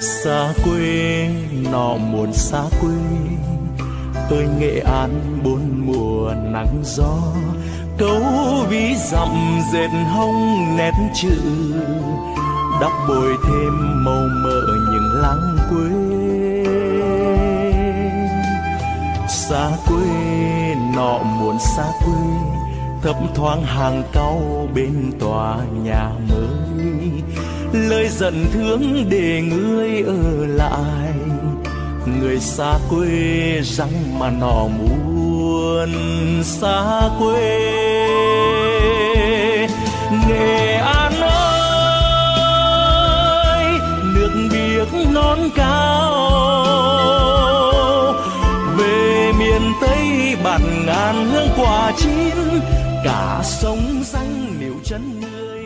xa quê, nọ muộn xa quê. Ơi nghệ an bốn mùa nắng gió. Cấu ví dặm dệt hông nét chữ. Đắp bồi thêm màu mỡ những láng quê. Xa quê, nọ muộn xa quê. Thấp thoáng hàng cau bên tòa nhà mới lời giận thương để ngươi ở lại. Người xa quê răng mà nọ muốn xa quê. Nghệ an ơi, nước biếc non cao. Về miền tây bạt ngàn hương quả chín, cả sông danh nếu chân người